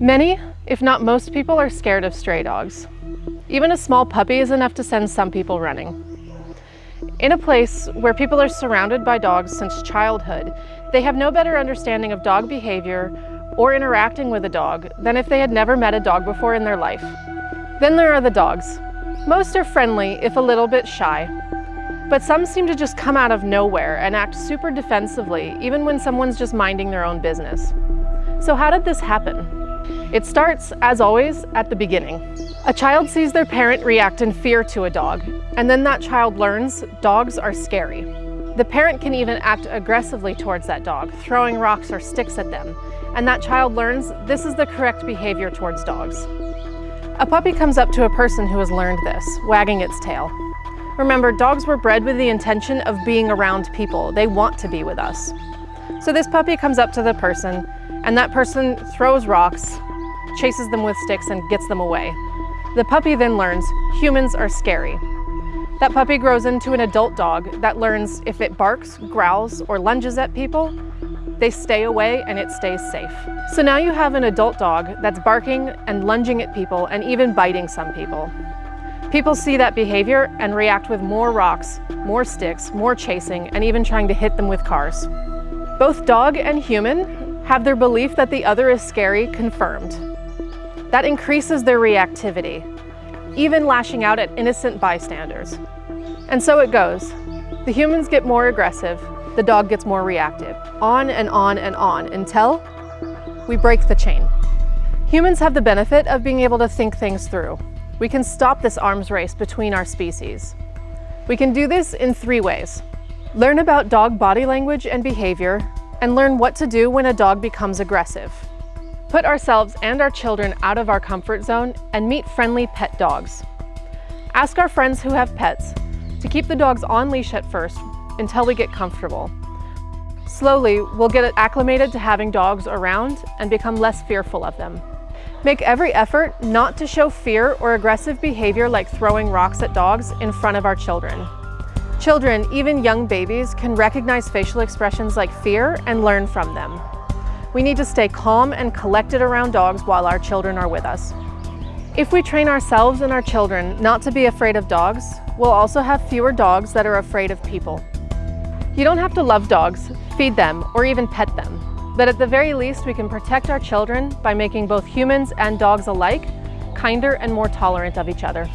Many, if not most people, are scared of stray dogs. Even a small puppy is enough to send some people running. In a place where people are surrounded by dogs since childhood, they have no better understanding of dog behavior or interacting with a dog than if they had never met a dog before in their life. Then there are the dogs. Most are friendly, if a little bit shy. But some seem to just come out of nowhere and act super defensively, even when someone's just minding their own business. So how did this happen? It starts, as always, at the beginning. A child sees their parent react in fear to a dog, and then that child learns dogs are scary. The parent can even act aggressively towards that dog, throwing rocks or sticks at them, and that child learns this is the correct behavior towards dogs. A puppy comes up to a person who has learned this, wagging its tail. Remember, dogs were bred with the intention of being around people. They want to be with us. So this puppy comes up to the person, and that person throws rocks, chases them with sticks and gets them away. The puppy then learns humans are scary. That puppy grows into an adult dog that learns if it barks, growls, or lunges at people, they stay away and it stays safe. So now you have an adult dog that's barking and lunging at people and even biting some people. People see that behavior and react with more rocks, more sticks, more chasing, and even trying to hit them with cars. Both dog and human have their belief that the other is scary confirmed. That increases their reactivity, even lashing out at innocent bystanders. And so it goes. The humans get more aggressive, the dog gets more reactive, on and on and on until we break the chain. Humans have the benefit of being able to think things through. We can stop this arms race between our species. We can do this in three ways. Learn about dog body language and behavior, and learn what to do when a dog becomes aggressive. Put ourselves and our children out of our comfort zone and meet friendly pet dogs. Ask our friends who have pets to keep the dogs on leash at first until we get comfortable. Slowly, we'll get acclimated to having dogs around and become less fearful of them. Make every effort not to show fear or aggressive behavior like throwing rocks at dogs in front of our children. Children, even young babies, can recognize facial expressions like fear and learn from them. We need to stay calm and collected around dogs while our children are with us. If we train ourselves and our children not to be afraid of dogs, we'll also have fewer dogs that are afraid of people. You don't have to love dogs, feed them, or even pet them. But at the very least, we can protect our children by making both humans and dogs alike kinder and more tolerant of each other.